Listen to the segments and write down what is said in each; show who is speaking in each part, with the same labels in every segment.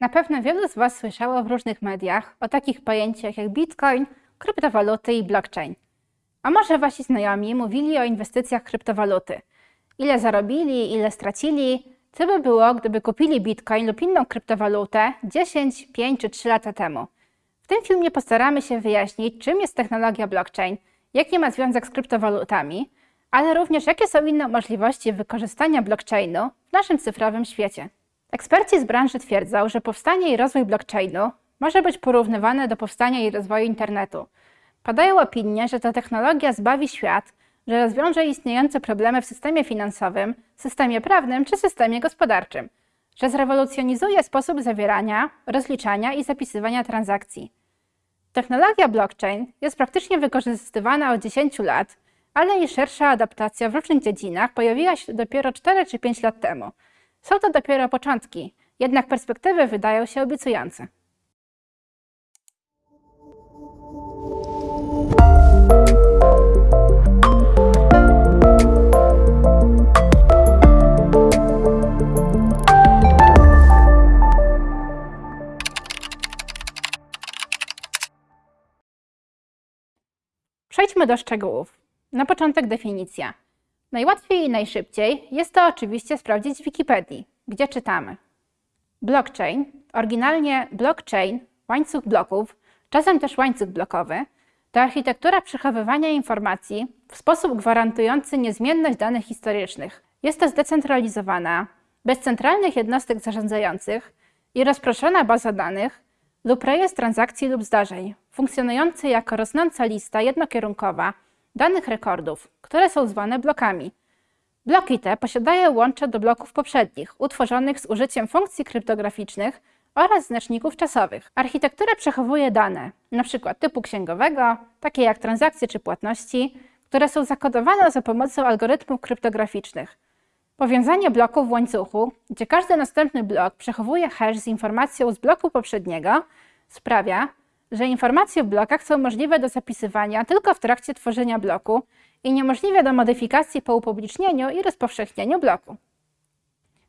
Speaker 1: Na pewno wielu z Was słyszało w różnych mediach o takich pojęciach jak bitcoin, kryptowaluty i blockchain. A może Wasi znajomi mówili o inwestycjach w kryptowaluty? Ile zarobili, ile stracili? Co by było, gdyby kupili bitcoin lub inną kryptowalutę 10, 5 czy 3 lata temu? W tym filmie postaramy się wyjaśnić, czym jest technologia blockchain, jaki ma związek z kryptowalutami, ale również jakie są inne możliwości wykorzystania blockchainu w naszym cyfrowym świecie. Eksperci z branży twierdzą, że powstanie i rozwój blockchainu może być porównywane do powstania i rozwoju internetu. Padają opinie, że ta technologia zbawi świat, że rozwiąże istniejące problemy w systemie finansowym, systemie prawnym czy systemie gospodarczym, że zrewolucjonizuje sposób zawierania, rozliczania i zapisywania transakcji. Technologia blockchain jest praktycznie wykorzystywana od 10 lat, ale jej szersza adaptacja w różnych dziedzinach pojawiła się dopiero 4 czy 5 lat temu – są to dopiero początki, jednak perspektywy wydają się obiecujące. Przejdźmy do szczegółów. Na początek definicja. Najłatwiej i najszybciej jest to oczywiście sprawdzić w Wikipedii, gdzie czytamy. Blockchain, oryginalnie blockchain, łańcuch bloków, czasem też łańcuch blokowy, to architektura przechowywania informacji w sposób gwarantujący niezmienność danych historycznych. Jest to zdecentralizowana, bez centralnych jednostek zarządzających i rozproszona baza danych lub rejestr transakcji lub zdarzeń, funkcjonujący jako rosnąca lista jednokierunkowa danych rekordów, które są zwane blokami. Bloki te posiadają łącze do bloków poprzednich, utworzonych z użyciem funkcji kryptograficznych oraz znaczników czasowych. Architektura przechowuje dane, np. typu księgowego, takie jak transakcje czy płatności, które są zakodowane za pomocą algorytmów kryptograficznych. Powiązanie bloków w łańcuchu, gdzie każdy następny blok przechowuje hash z informacją z bloku poprzedniego, sprawia, że informacje w blokach są możliwe do zapisywania tylko w trakcie tworzenia bloku i niemożliwe do modyfikacji po upublicznieniu i rozpowszechnieniu bloku.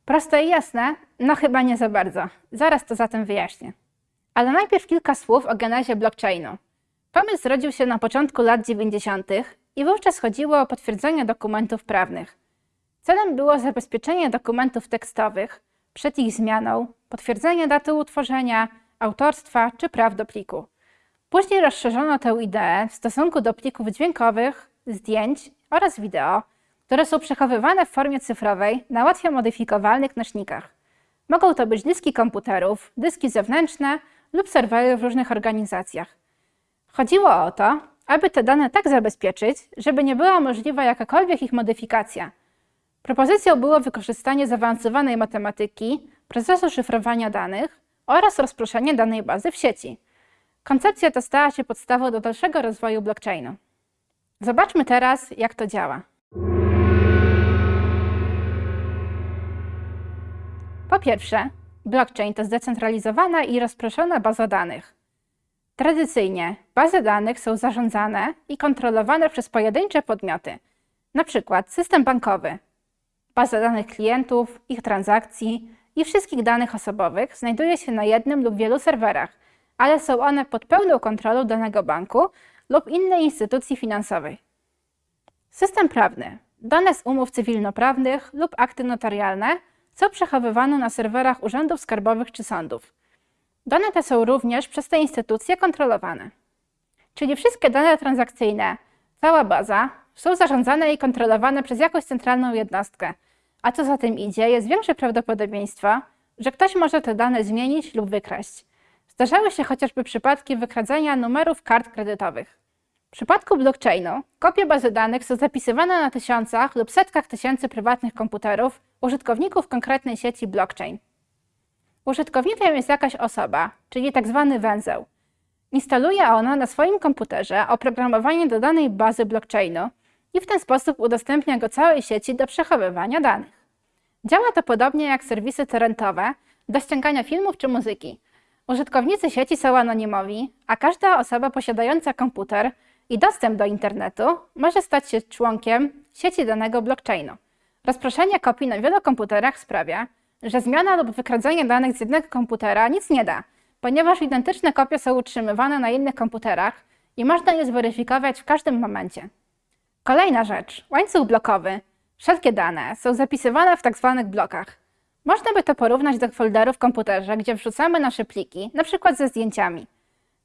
Speaker 1: Proste i jasne? No chyba nie za bardzo. Zaraz to zatem wyjaśnię. Ale najpierw kilka słów o genezie blockchainu. Pomysł zrodził się na początku lat 90. i wówczas chodziło o potwierdzenie dokumentów prawnych. Celem było zabezpieczenie dokumentów tekstowych przed ich zmianą, potwierdzenie daty utworzenia, autorstwa czy praw do pliku. Później rozszerzono tę ideę w stosunku do plików dźwiękowych, zdjęć oraz wideo, które są przechowywane w formie cyfrowej na łatwo modyfikowalnych nośnikach. Mogą to być dyski komputerów, dyski zewnętrzne lub serwery w różnych organizacjach. Chodziło o to, aby te dane tak zabezpieczyć, żeby nie była możliwa jakakolwiek ich modyfikacja. Propozycją było wykorzystanie zaawansowanej matematyki, procesu szyfrowania danych oraz rozproszenie danej bazy w sieci. Koncepcja ta stała się podstawą do dalszego rozwoju blockchainu. Zobaczmy teraz, jak to działa. Po pierwsze, blockchain to zdecentralizowana i rozproszona baza danych. Tradycyjnie bazy danych są zarządzane i kontrolowane przez pojedyncze podmioty, np. system bankowy. Baza danych klientów, ich transakcji i wszystkich danych osobowych znajduje się na jednym lub wielu serwerach, ale są one pod pełną kontrolą danego banku lub innej instytucji finansowej. System prawny. Dane z umów cywilnoprawnych lub akty notarialne, co przechowywano na serwerach urzędów skarbowych czy sądów. Dane te są również przez te instytucje kontrolowane. Czyli wszystkie dane transakcyjne, cała baza, są zarządzane i kontrolowane przez jakąś centralną jednostkę, a co za tym idzie, jest większe prawdopodobieństwo, że ktoś może te dane zmienić lub wykraść. Zdarzały się chociażby przypadki wykradzenia numerów kart kredytowych. W przypadku blockchainu kopie bazy danych są zapisywane na tysiącach lub setkach tysięcy prywatnych komputerów użytkowników konkretnej sieci blockchain. Użytkownikiem jest jakaś osoba, czyli tzw. Tak węzeł. Instaluje ona na swoim komputerze oprogramowanie do danej bazy blockchainu i w ten sposób udostępnia go całej sieci do przechowywania danych. Działa to podobnie jak serwisy torrentowe do ściągania filmów czy muzyki. Użytkownicy sieci są anonimowi, a każda osoba posiadająca komputer i dostęp do internetu może stać się członkiem sieci danego blockchainu. Rozproszenie kopii na wielu komputerach sprawia, że zmiana lub wykradzenie danych z jednego komputera nic nie da, ponieważ identyczne kopie są utrzymywane na innych komputerach i można je zweryfikować w każdym momencie. Kolejna rzecz, łańcuch blokowy. Wszelkie dane są zapisywane w tzw. blokach. Można by to porównać do folderu w komputerze, gdzie wrzucamy nasze pliki, np. ze zdjęciami.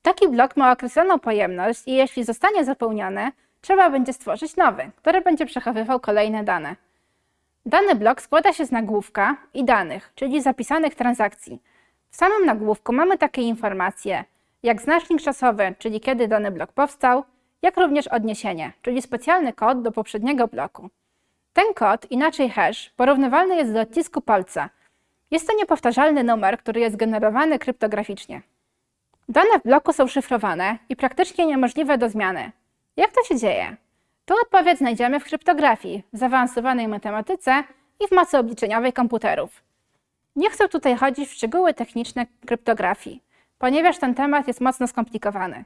Speaker 1: Taki blok ma określoną pojemność i jeśli zostanie zapełniony, trzeba będzie stworzyć nowy, który będzie przechowywał kolejne dane. Dany blok składa się z nagłówka i danych, czyli zapisanych transakcji. W samym nagłówku mamy takie informacje, jak znacznik czasowy, czyli kiedy dany blok powstał, jak również odniesienie, czyli specjalny kod do poprzedniego bloku. Ten kod, inaczej hash, porównywalny jest do odcisku palca. Jest to niepowtarzalny numer, który jest generowany kryptograficznie. Dane w bloku są szyfrowane i praktycznie niemożliwe do zmiany. Jak to się dzieje? Tu odpowiedź znajdziemy w kryptografii, w zaawansowanej matematyce i w mocy obliczeniowej komputerów. Nie chcę tutaj chodzić w szczegóły techniczne kryptografii, ponieważ ten temat jest mocno skomplikowany.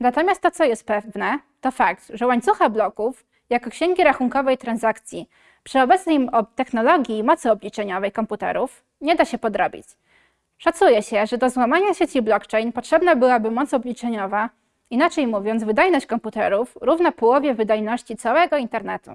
Speaker 1: Natomiast to, co jest pewne, to fakt, że łańcucha bloków jako księgi rachunkowej transakcji przy obecnej technologii i mocy obliczeniowej komputerów nie da się podrobić. Szacuje się, że do złamania sieci blockchain potrzebna byłaby moc obliczeniowa, inaczej mówiąc wydajność komputerów równa połowie wydajności całego internetu.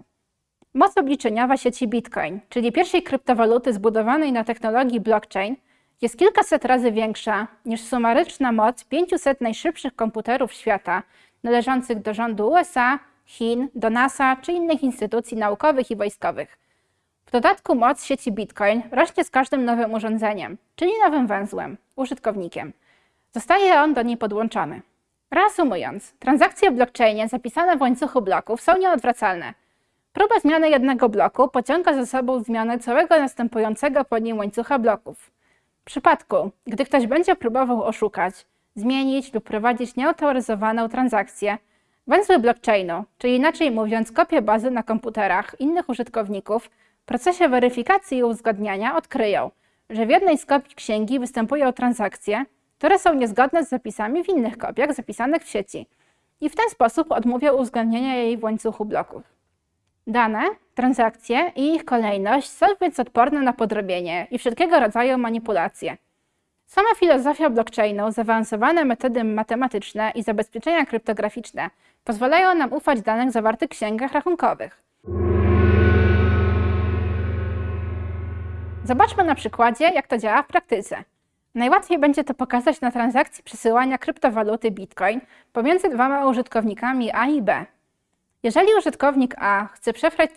Speaker 1: Moc obliczeniowa sieci Bitcoin, czyli pierwszej kryptowaluty zbudowanej na technologii blockchain, jest kilkaset razy większa niż sumaryczna moc 500 najszybszych komputerów świata należących do rządu USA, Chin, do NASA czy innych instytucji naukowych i wojskowych. W dodatku moc sieci Bitcoin rośnie z każdym nowym urządzeniem, czyli nowym węzłem, użytkownikiem. Zostaje on do niej podłączony. Reasumując, transakcje w blockchainie zapisane w łańcuchu bloków są nieodwracalne. Próba zmiany jednego bloku pociąga za sobą zmianę całego następującego po nim łańcucha bloków. W przypadku, gdy ktoś będzie próbował oszukać, zmienić lub prowadzić nieautoryzowaną transakcję, węzły blockchainu, czyli inaczej mówiąc kopie bazy na komputerach innych użytkowników, w procesie weryfikacji i uzgadniania odkryją, że w jednej z kopii księgi występują transakcje, które są niezgodne z zapisami w innych kopiach zapisanych w sieci i w ten sposób odmówią uwzględnienia jej w łańcuchu bloków. Dane, transakcje i ich kolejność są więc odporne na podrobienie i wszelkiego rodzaju manipulacje. Sama filozofia blockchainu, zaawansowane metody matematyczne i zabezpieczenia kryptograficzne pozwalają nam ufać danych zawartych w księgach rachunkowych. Zobaczmy na przykładzie, jak to działa w praktyce. Najłatwiej będzie to pokazać na transakcji przesyłania kryptowaluty Bitcoin pomiędzy dwoma użytkownikami A i B. Jeżeli użytkownik A chce przesłać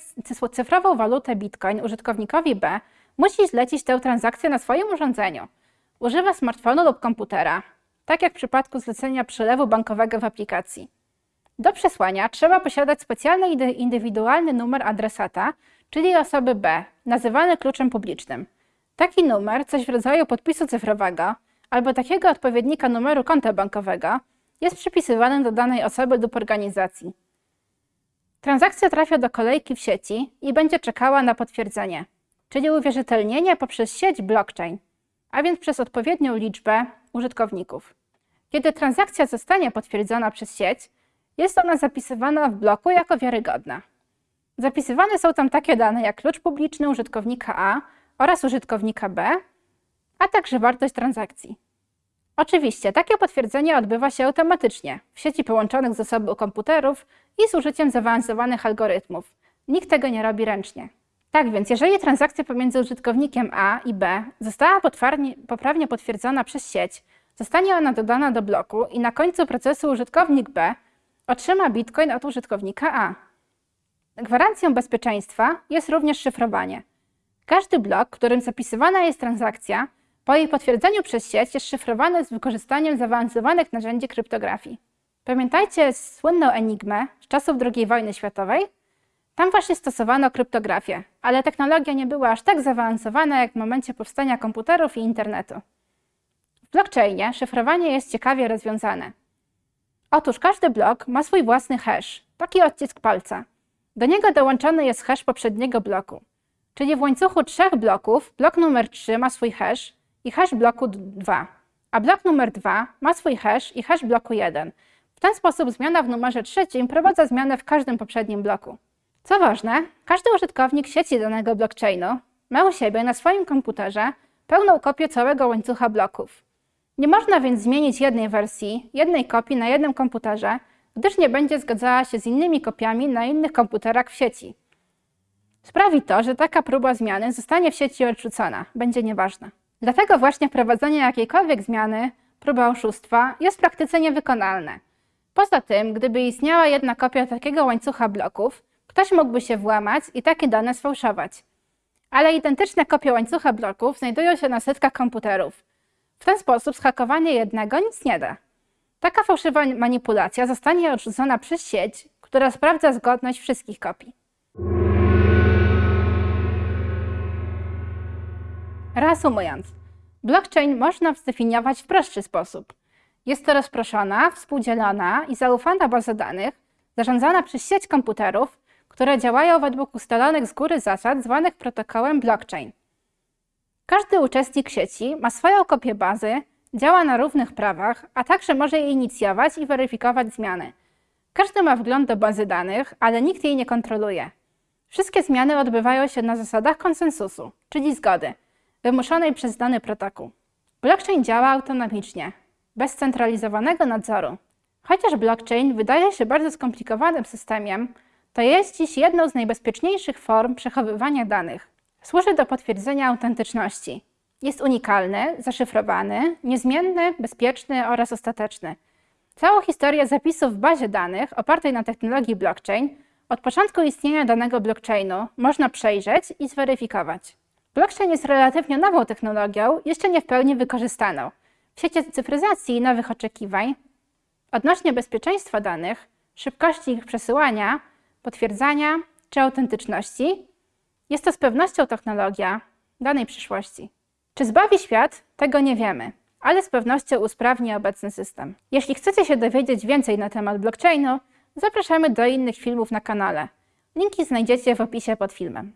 Speaker 1: cyfrową walutę Bitcoin użytkownikowi B, musi zlecić tę transakcję na swoim urządzeniu. Używa smartfonu lub komputera, tak jak w przypadku zlecenia przelewu bankowego w aplikacji. Do przesłania trzeba posiadać specjalny indywidualny numer adresata, czyli osoby B, nazywany kluczem publicznym. Taki numer, coś w rodzaju podpisu cyfrowego albo takiego odpowiednika numeru konta bankowego, jest przypisywany do danej osoby lub organizacji. Transakcja trafia do kolejki w sieci i będzie czekała na potwierdzenie, czyli uwierzytelnienie poprzez sieć blockchain, a więc przez odpowiednią liczbę użytkowników. Kiedy transakcja zostanie potwierdzona przez sieć, jest ona zapisywana w bloku jako wiarygodna. Zapisywane są tam takie dane jak klucz publiczny użytkownika A oraz użytkownika B, a także wartość transakcji. Oczywiście takie potwierdzenie odbywa się automatycznie w sieci połączonych ze sobą komputerów i z użyciem zaawansowanych algorytmów. Nikt tego nie robi ręcznie. Tak więc, jeżeli transakcja pomiędzy użytkownikiem A i B została poprawnie potwierdzona przez sieć, zostanie ona dodana do bloku i na końcu procesu użytkownik B otrzyma bitcoin od użytkownika A. Gwarancją bezpieczeństwa jest również szyfrowanie. Każdy blok, którym zapisywana jest transakcja, po jej potwierdzeniu przez sieć jest szyfrowany z wykorzystaniem zaawansowanych narzędzi kryptografii. Pamiętajcie słynną enigmę z czasów II wojny światowej? Tam właśnie stosowano kryptografię, ale technologia nie była aż tak zaawansowana jak w momencie powstania komputerów i internetu. W blockchainie szyfrowanie jest ciekawie rozwiązane. Otóż każdy blok ma swój własny hash, taki odcisk palca. Do niego dołączony jest hash poprzedniego bloku. Czyli w łańcuchu trzech bloków blok numer 3 ma swój hash i hash bloku 2, a blok numer 2 ma swój hash i hash bloku 1. W ten sposób zmiana w numerze trzecim prowadza zmianę w każdym poprzednim bloku. Co ważne, każdy użytkownik sieci danego blockchainu ma u siebie na swoim komputerze pełną kopię całego łańcucha bloków. Nie można więc zmienić jednej wersji, jednej kopii na jednym komputerze, gdyż nie będzie zgadzała się z innymi kopiami na innych komputerach w sieci. Sprawi to, że taka próba zmiany zostanie w sieci odrzucona, będzie nieważna. Dlatego właśnie wprowadzenie jakiejkolwiek zmiany, próba oszustwa, jest w praktyce niewykonalne. Poza tym, gdyby istniała jedna kopia takiego łańcucha bloków, ktoś mógłby się włamać i takie dane sfałszować. Ale identyczne kopie łańcucha bloków znajdują się na setkach komputerów. W ten sposób zhakowanie jednego nic nie da. Taka fałszywa manipulacja zostanie odrzucona przez sieć, która sprawdza zgodność wszystkich kopii. Reasumując, blockchain można zdefiniować w prostszy sposób. Jest to rozproszona, współdzielona i zaufana baza danych, zarządzana przez sieć komputerów, które działają według ustalonych z góry zasad zwanych protokołem blockchain. Każdy uczestnik sieci ma swoją kopię bazy, działa na równych prawach, a także może je inicjować i weryfikować zmiany. Każdy ma wgląd do bazy danych, ale nikt jej nie kontroluje. Wszystkie zmiany odbywają się na zasadach konsensusu, czyli zgody, wymuszonej przez dany protokół. Blockchain działa autonomicznie, bez centralizowanego nadzoru. Chociaż blockchain wydaje się bardzo skomplikowanym systemem, to jest dziś jedną z najbezpieczniejszych form przechowywania danych. Służy do potwierdzenia autentyczności. Jest unikalny, zaszyfrowany, niezmienny, bezpieczny oraz ostateczny. Całą historię zapisów w bazie danych opartej na technologii blockchain od początku istnienia danego blockchainu można przejrzeć i zweryfikować. Blockchain jest relatywnie nową technologią, jeszcze nie w pełni wykorzystaną. W świecie cyfryzacji nowych oczekiwań odnośnie bezpieczeństwa danych, szybkości ich przesyłania, potwierdzania czy autentyczności, jest to z pewnością technologia danej przyszłości. Czy zbawi świat? Tego nie wiemy, ale z pewnością usprawni obecny system. Jeśli chcecie się dowiedzieć więcej na temat blockchainu, zapraszamy do innych filmów na kanale. Linki znajdziecie w opisie pod filmem.